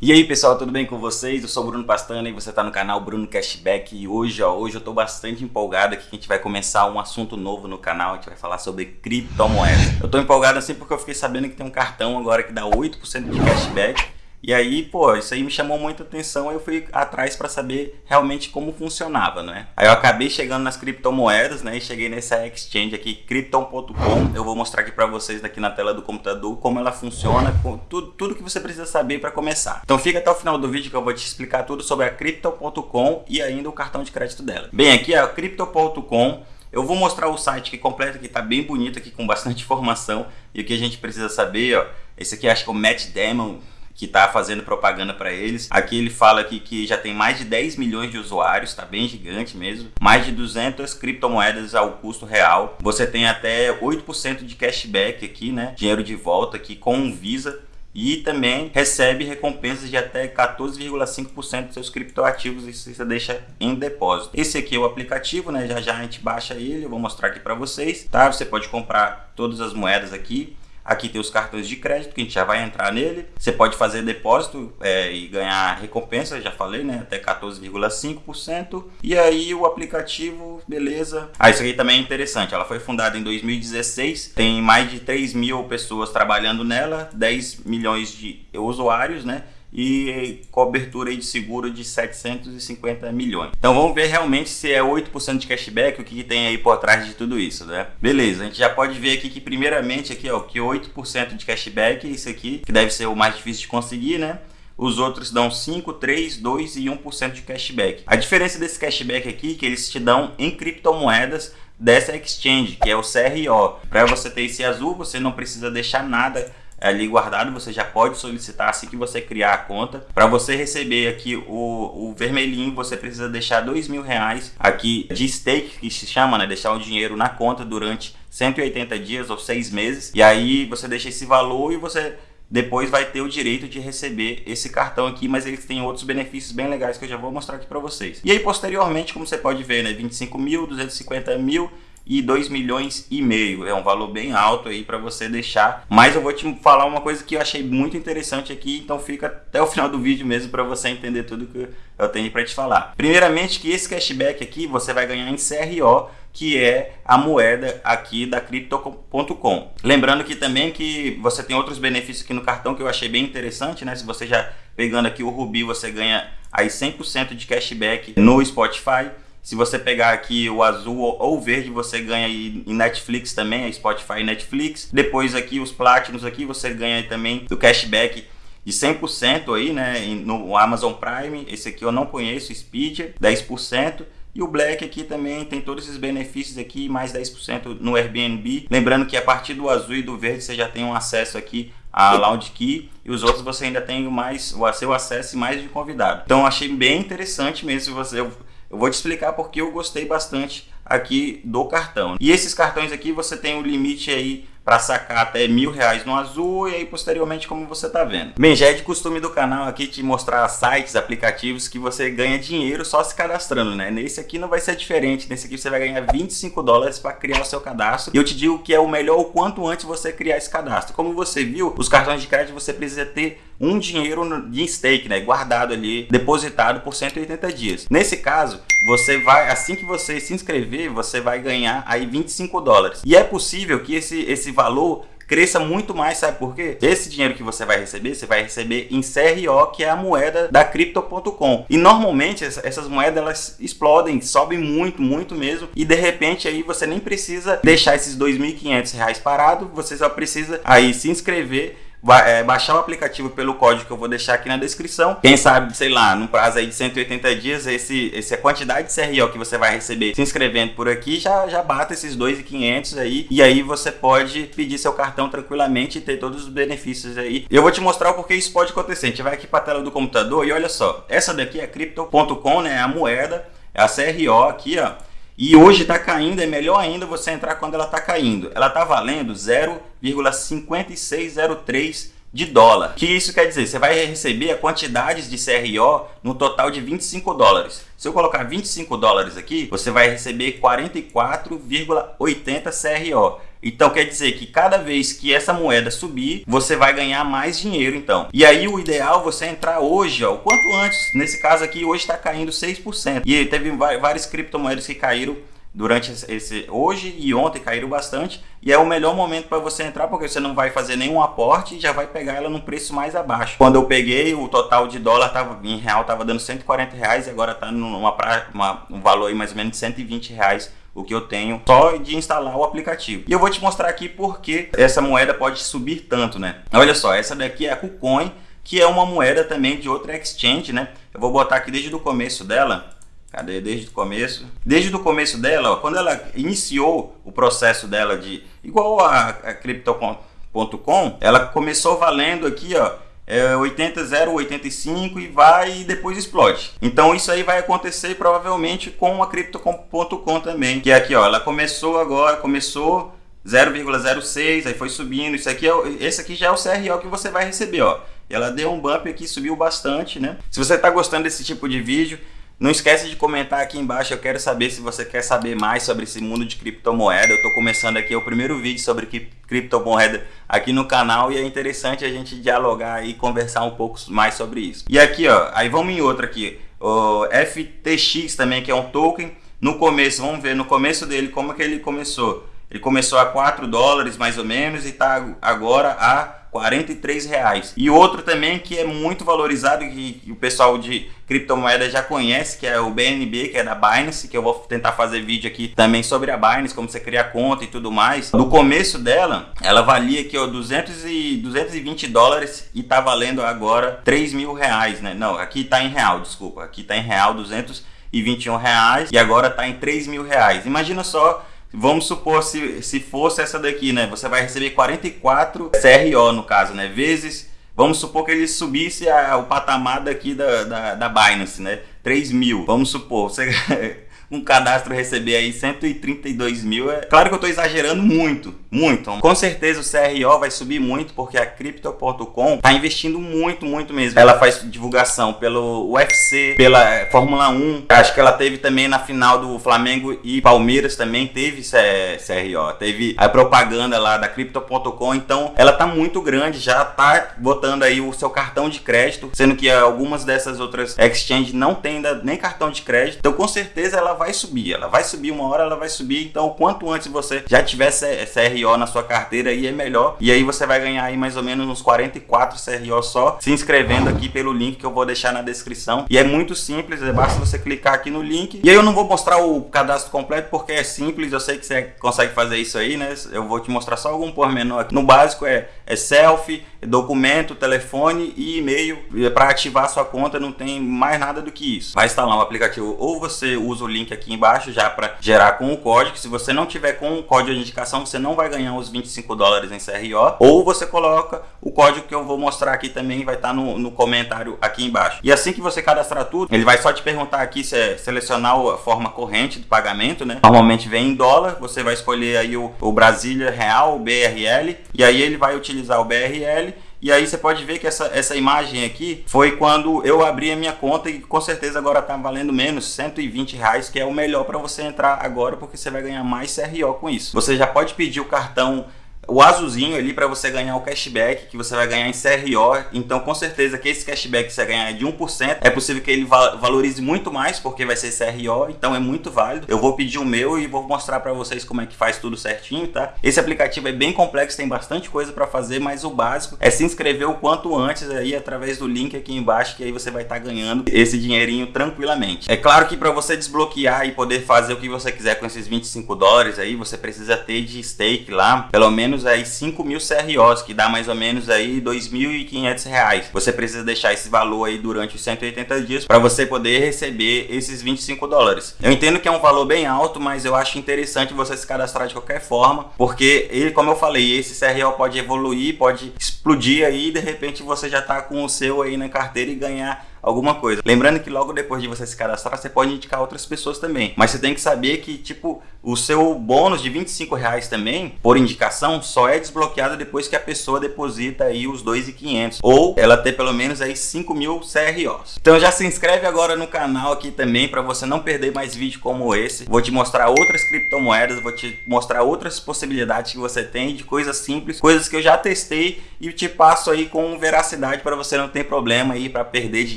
E aí pessoal, tudo bem com vocês? Eu sou o Bruno Pastana e você está no canal Bruno Cashback e hoje, ó, hoje eu estou bastante empolgado aqui que a gente vai começar um assunto novo no canal, a gente vai falar sobre criptomoedas. Eu estou empolgado assim porque eu fiquei sabendo que tem um cartão agora que dá 8% de cashback e aí, pô, isso aí me chamou muita atenção, eu fui atrás para saber realmente como funcionava, né? Aí eu acabei chegando nas criptomoedas, né? E cheguei nessa exchange aqui, Crypton.com. Eu vou mostrar aqui para vocês aqui na tela do computador como ela funciona, tudo, tudo que você precisa saber para começar. Então fica até o final do vídeo que eu vou te explicar tudo sobre a Crypton.com e ainda o cartão de crédito dela. Bem, aqui é a Crypton.com. Eu vou mostrar o site aqui completo, que está bem bonito aqui, com bastante informação. E o que a gente precisa saber, ó, esse aqui acho que é o Matt Damon, que está fazendo propaganda para eles. Aqui ele fala aqui que já tem mais de 10 milhões de usuários, está bem gigante mesmo. Mais de 200 criptomoedas ao custo real. Você tem até 8% de cashback aqui, né? Dinheiro de volta aqui com Visa e também recebe recompensas de até 14,5% dos seus criptoativos e você deixa em depósito. Esse aqui é o aplicativo, né? Já já a gente baixa ele, eu vou mostrar aqui para vocês, tá? Você pode comprar todas as moedas aqui. Aqui tem os cartões de crédito, que a gente já vai entrar nele. Você pode fazer depósito é, e ganhar recompensa, já falei, né? Até 14,5%. E aí o aplicativo, beleza. Ah, isso aqui também é interessante. Ela foi fundada em 2016, tem mais de 3 mil pessoas trabalhando nela, 10 milhões de usuários, né? E cobertura de seguro de 750 milhões. Então vamos ver realmente se é 8% de cashback, o que, que, tem aí por trás de tudo isso, né? Beleza, a gente já pode ver aqui que primeiramente aqui, ó, que 8% de cashback, isso aqui, que deve ser o mais difícil de conseguir, né? Os outros dão 5, 3, 2 e 1% de cashback. A diferença desse cashback aqui é que eles te dão em criptomoedas dessa exchange, que é o CRO. Para você ter esse azul, você não precisa deixar nada ali guardado, você já pode solicitar assim que você criar a conta. Para você receber aqui o, o vermelhinho, você precisa deixar dois mil reais aqui de stake, que se chama, né? Deixar o dinheiro na conta durante 180 dias ou seis meses. E aí você deixa esse valor e você depois vai ter o direito de receber esse cartão aqui, mas eles têm outros benefícios bem legais que eu já vou mostrar aqui para vocês. E aí posteriormente, como você pode ver, né, 25 mil, 250 mil e 2 milhões e meio. É um valor bem alto aí para você deixar. Mas eu vou te falar uma coisa que eu achei muito interessante aqui, então fica até o final do vídeo mesmo para você entender tudo que eu tenho para te falar. Primeiramente que esse cashback aqui você vai ganhar em CRO, que é a moeda aqui da Crypto.com. Lembrando que também que você tem outros benefícios aqui no cartão que eu achei bem interessante, né? Se você já pegando aqui o Rubi, você ganha aí 100% de cashback no Spotify. Se você pegar aqui o azul ou o verde, você ganha em Netflix também, a Spotify e Netflix. Depois aqui os Platinums aqui, você ganha também do cashback de 100% aí, né, no Amazon Prime. Esse aqui eu não conheço, Speed, 10%. E o Black aqui também tem todos esses benefícios aqui, mais 10% no Airbnb. Lembrando que a partir do azul e do verde você já tem um acesso aqui a Loud Key e os outros você ainda tem mais o seu acesso e mais de convidado. Então achei bem interessante mesmo você eu vou te explicar porque eu gostei bastante aqui do cartão. E esses cartões aqui você tem o um limite aí para sacar até mil reais no azul e aí posteriormente como você está vendo. Bem, já é de costume do canal aqui te mostrar sites, aplicativos que você ganha dinheiro só se cadastrando, né? Nesse aqui não vai ser diferente, nesse aqui você vai ganhar 25 dólares para criar o seu cadastro. E eu te digo que é o melhor o quanto antes você criar esse cadastro. Como você viu, os cartões de crédito você precisa ter um dinheiro de stake, né, guardado ali, depositado por 180 dias. Nesse caso, você vai, assim que você se inscrever, você vai ganhar aí 25 dólares. E é possível que esse, esse valor cresça muito mais, sabe por quê? Esse dinheiro que você vai receber, você vai receber em CRO, que é a moeda da Crypto.com. E normalmente essas moedas elas explodem, sobem muito, muito mesmo. E de repente aí você nem precisa deixar esses 2.500 reais parado, você só precisa aí se inscrever baixar o aplicativo pelo código que eu vou deixar aqui na descrição. Quem sabe, sei lá, num prazo aí de 180 dias, esse, essa quantidade de CRO que você vai receber se inscrevendo por aqui já, já bata esses 2.500 aí. E aí você pode pedir seu cartão tranquilamente e ter todos os benefícios aí. Eu vou te mostrar o porquê isso pode acontecer. A gente vai aqui para a tela do computador e olha só. Essa daqui é Crypto.com, né? É a moeda, é a CRO aqui, ó. E hoje está caindo, é melhor ainda você entrar quando ela está caindo. Ela está valendo 0,5603 de dólar. O que isso quer dizer? Você vai receber a quantidades de CRO no total de 25 dólares. Se eu colocar 25 dólares aqui, você vai receber 44,80 CRO. Então quer dizer que cada vez que essa moeda subir, você vai ganhar mais dinheiro então. E aí o ideal é você entrar hoje, ó, o quanto antes. Nesse caso aqui, hoje está caindo 6%. E teve várias criptomoedas que caíram durante esse hoje e ontem caíram bastante e é o melhor momento para você entrar porque você não vai fazer nenhum aporte e já vai pegar ela num preço mais abaixo. Quando eu peguei o total de dólar tava em real tava dando 140 reais e agora está numa uma, um valor aí mais ou menos de 120 reais o que eu tenho só de instalar o aplicativo. E eu vou te mostrar aqui porque essa moeda pode subir tanto, né? Olha só, essa daqui é a KuCoin, que é uma moeda também de outra exchange, né? Eu vou botar aqui desde o começo dela. Cadê? Desde o começo. Desde o começo dela, ó, quando ela iniciou o processo dela de... Igual a, a Crypto.com, ela começou valendo aqui, ó, é 80, 0, 85 e vai e depois explode. Então isso aí vai acontecer provavelmente com a Crypto.com também, que é aqui, ó, ela começou agora, começou 0,06, aí foi subindo, isso aqui é, esse aqui já é o CRO que você vai receber, ó. Ela deu um bump aqui, subiu bastante, né? Se você está gostando desse tipo de vídeo, não esquece de comentar aqui embaixo, eu quero saber se você quer saber mais sobre esse mundo de criptomoeda. Eu estou começando aqui o primeiro vídeo sobre criptomoeda aqui no canal e é interessante a gente dialogar e conversar um pouco mais sobre isso. E aqui, ó, aí vamos em outra aqui, o FTX também, que é um token. No começo, vamos ver no começo dele como é que ele começou. Ele começou a 4 dólares mais ou menos e está agora a 43 reais. E outro também que é muito valorizado que, o pessoal de criptomoeda já conhece, que é o BNB, que é da Binance, que eu vou tentar fazer vídeo aqui também sobre a Binance, como você criar conta e tudo mais. No começo dela, ela valia aqui ó, 200 e, 220 dólares e tá valendo agora 3 mil reais, né? Não, aqui tá em real, desculpa. Aqui tá em real 221 reais e agora tá em 3 mil reais. Imagina só Vamos supor se, se fosse essa daqui, né? Você vai receber 44 CRO no caso, né? Vezes, vamos supor que ele subisse a, o patamar daqui da, da, da Binance, né? 3 mil, vamos supor. Você um cadastro receber aí 132 mil, é claro que eu estou exagerando muito, muito. Com certeza o CRO vai subir muito porque a Crypto.com está investindo muito, muito mesmo. Ela faz divulgação pelo UFC, pela Fórmula 1. Acho que ela teve também na final do Flamengo e Palmeiras também teve CRO. Teve a propaganda lá da Crypto.com. Então ela tá muito grande, já tá botando aí o seu cartão de crédito, sendo que algumas dessas outras exchanges não tem ainda nem cartão de crédito. Então com certeza ela vai subir, ela vai subir uma hora, ela vai subir. Então, quanto antes você já tiver CRO na sua carteira aí é melhor. E aí você vai ganhar aí mais ou menos uns 44 CRO só, se inscrevendo aqui pelo link que eu vou deixar na descrição. E é muito simples, é basta você clicar aqui no link. E aí eu não vou mostrar o cadastro completo porque é simples, eu sei que você consegue fazer isso aí, né? Eu vou te mostrar só algum pormenor aqui. No básico é, é selfie, documento, telefone e e-mail. Para ativar sua conta não tem mais nada do que isso. Vai instalar um aplicativo ou você usa o link aqui embaixo já para gerar com o código. Se você não tiver com o código de indicação, você não vai ganhar os 25 dólares em CRO. Ou você coloca o código que eu vou mostrar aqui também, vai estar tá no, no comentário aqui embaixo. E assim que você cadastrar tudo, ele vai só te perguntar aqui se é selecionar a forma corrente do pagamento, né? Normalmente vem em dólar, você vai escolher aí o, o Brasília Real, o BRL, e aí ele vai utilizar o BRL e aí você pode ver que essa, essa imagem aqui foi quando eu abri a minha conta e com certeza agora está valendo menos 120 reais, que é o melhor para você entrar agora porque você vai ganhar mais CRO com isso. Você já pode pedir o cartão o azulzinho ali para você ganhar o cashback que você vai ganhar em CRO. Então, com certeza que esse cashback que você ganhar é de 1%, é possível que ele valorize muito mais porque vai ser CRO, então é muito válido. Eu vou pedir o meu e vou mostrar para vocês como é que faz tudo certinho, tá? Esse aplicativo é bem complexo, tem bastante coisa para fazer, mas o básico é se inscrever o quanto antes aí através do link aqui embaixo que aí você vai estar tá ganhando esse dinheirinho tranquilamente. É claro que para você desbloquear e poder fazer o que você quiser com esses 25 dólares aí, você precisa ter de stake lá, pelo menos menos aí 5 mil CROs, que dá mais ou menos aí 2.500 reais. Você precisa deixar esse valor aí durante os 180 dias para você poder receber esses 25 dólares. Eu entendo que é um valor bem alto, mas eu acho interessante você se cadastrar de qualquer forma, porque ele, como eu falei, esse CRO pode evoluir, pode explodir aí e de repente você já tá com o seu aí na carteira e ganhar alguma coisa. Lembrando que logo depois de você se cadastrar, você pode indicar outras pessoas também. Mas você tem que saber que, tipo, o seu bônus de 25 reais também, por indicação, só é desbloqueado depois que a pessoa deposita aí os 2.500 ou ela ter pelo menos aí 5 mil CROs. Então já se inscreve agora no canal aqui também para você não perder mais vídeo como esse. Vou te mostrar outras criptomoedas, vou te mostrar outras possibilidades que você tem de coisas simples, coisas que eu já testei e te passo aí com veracidade para você não ter problema aí para perder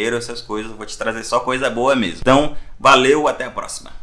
dinheiro, essas coisas. Vou te trazer só coisa boa mesmo. Então, valeu, até a próxima.